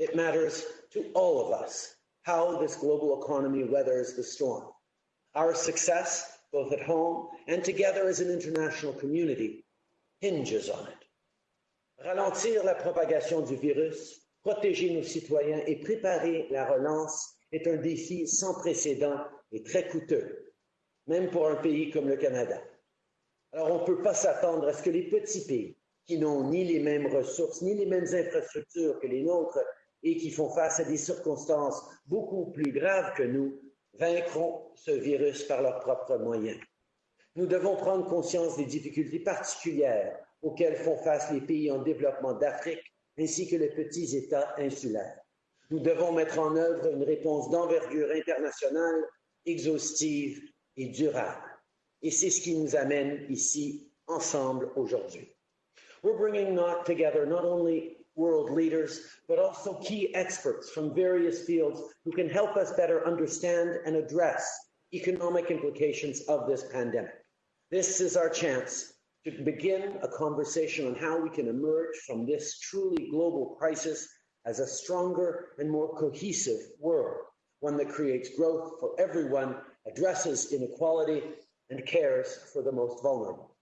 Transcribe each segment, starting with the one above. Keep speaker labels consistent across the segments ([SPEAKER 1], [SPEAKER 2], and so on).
[SPEAKER 1] It matters to all of us how this global economy weathers the storm. Our success, both at home and together as an international community, hinges on it. Ralentir la propagation du virus, protéger nos citoyens et préparer la relance est un défi sans précédent et très coûteux, même pour un pays comme le Canada. Alors on ne peut pas s'attendre à ce que les petits pays, qui n'ont ni les mêmes ressources, ni les mêmes infrastructures que les nôtres, et qui font face à des circonstances beaucoup plus graves que nous, vaincront ce virus par leurs propres moyens. Nous devons prendre conscience des difficultés particulières auxquelles font face les pays en développement d'Afrique ainsi que les petits États insulaires. Nous devons mettre en œuvre une réponse d'envergure internationale, exhaustive et durable. Et c'est ce qui nous amène ici ensemble aujourd'hui. We're bringing not together not only world leaders, but also key experts from various fields who can help us better understand and address economic implications of this pandemic. This is our chance to begin a conversation on how we can emerge from this truly global crisis as a stronger and more cohesive world, one that creates growth for everyone, addresses inequality, and cares for the most vulnerable.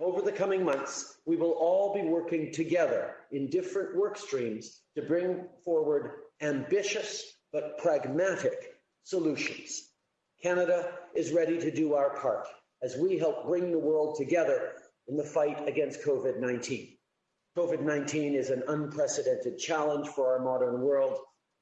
[SPEAKER 1] Over the coming months, we will all be working together in different work streams to bring forward ambitious but pragmatic solutions. Canada is ready to do our part as we help bring the world together in the fight against COVID 19. COVID 19 is an unprecedented challenge for our modern world,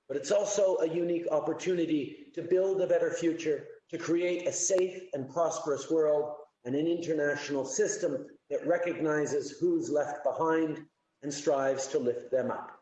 [SPEAKER 1] but it's also a unique opportunity to build a better future, to create a safe and prosperous world and an international system that recognizes who's left behind and strives to lift them up.